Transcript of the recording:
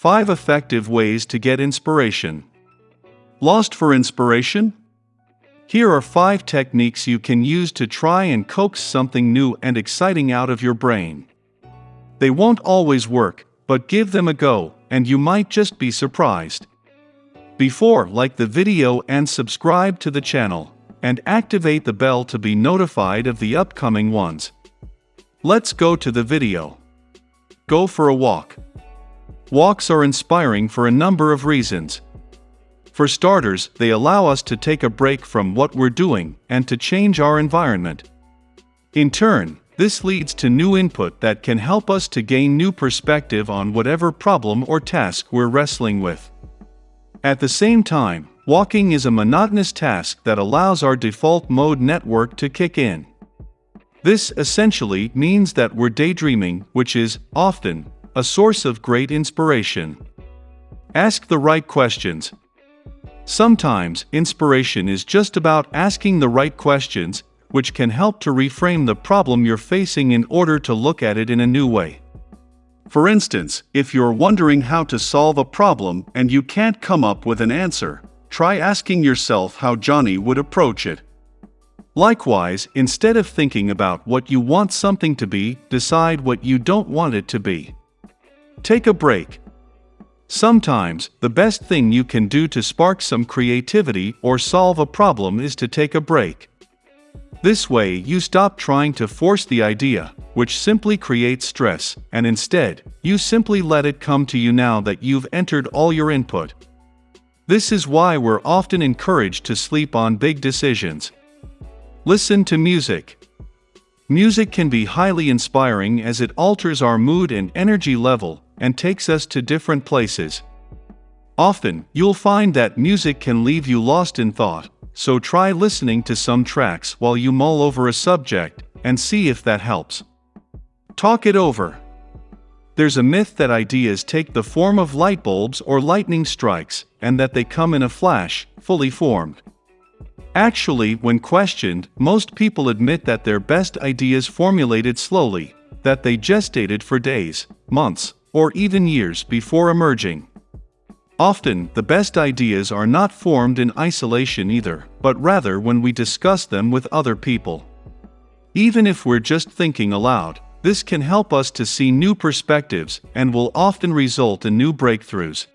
5 Effective Ways to Get Inspiration. Lost for inspiration? Here are 5 techniques you can use to try and coax something new and exciting out of your brain. They won't always work, but give them a go, and you might just be surprised. Before, like the video and subscribe to the channel, and activate the bell to be notified of the upcoming ones. Let's go to the video. Go for a walk. Walks are inspiring for a number of reasons. For starters, they allow us to take a break from what we're doing and to change our environment. In turn, this leads to new input that can help us to gain new perspective on whatever problem or task we're wrestling with. At the same time, walking is a monotonous task that allows our default mode network to kick in. This essentially means that we're daydreaming, which is, often, a source of great inspiration. Ask the right questions. Sometimes, inspiration is just about asking the right questions, which can help to reframe the problem you're facing in order to look at it in a new way. For instance, if you're wondering how to solve a problem and you can't come up with an answer, try asking yourself how Johnny would approach it. Likewise, instead of thinking about what you want something to be, decide what you don't want it to be. Take a break. Sometimes, the best thing you can do to spark some creativity or solve a problem is to take a break. This way, you stop trying to force the idea, which simply creates stress, and instead, you simply let it come to you now that you've entered all your input. This is why we're often encouraged to sleep on big decisions. Listen to music. Music can be highly inspiring as it alters our mood and energy level, and takes us to different places. Often, you'll find that music can leave you lost in thought, so try listening to some tracks while you mull over a subject, and see if that helps. Talk it over. There's a myth that ideas take the form of light bulbs or lightning strikes, and that they come in a flash, fully formed. Actually, when questioned, most people admit that their best ideas formulated slowly, that they gestated for days, months, or even years before emerging. Often, the best ideas are not formed in isolation either, but rather when we discuss them with other people. Even if we're just thinking aloud, this can help us to see new perspectives and will often result in new breakthroughs.